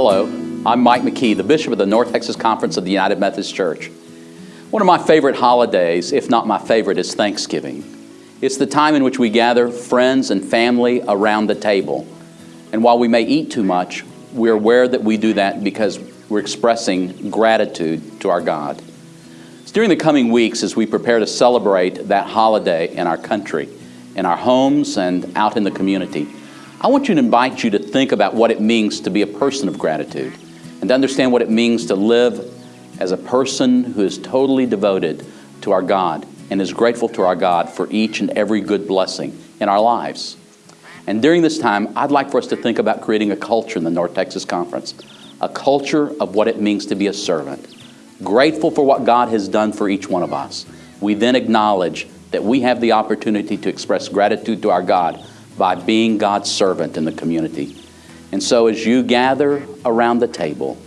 Hello, I'm Mike McKee, the Bishop of the North Texas Conference of the United Methodist Church. One of my favorite holidays, if not my favorite, is Thanksgiving. It's the time in which we gather friends and family around the table. And while we may eat too much, we're aware that we do that because we're expressing gratitude to our God. It's during the coming weeks as we prepare to celebrate that holiday in our country, in our homes, and out in the community. I want you to invite you to think about what it means to be a person of gratitude and to understand what it means to live as a person who is totally devoted to our God and is grateful to our God for each and every good blessing in our lives. And during this time, I'd like for us to think about creating a culture in the North Texas Conference, a culture of what it means to be a servant. Grateful for what God has done for each one of us. We then acknowledge that we have the opportunity to express gratitude to our God by being God's servant in the community. And so as you gather around the table,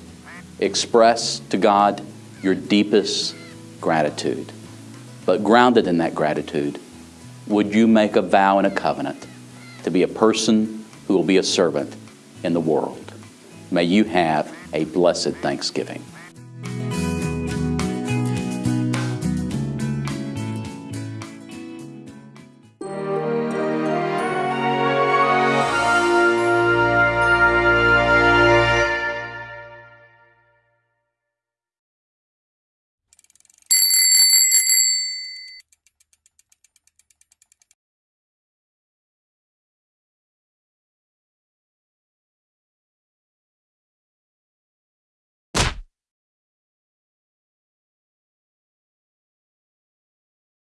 express to God your deepest gratitude. But grounded in that gratitude, would you make a vow and a covenant to be a person who will be a servant in the world? May you have a blessed Thanksgiving.